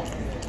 important.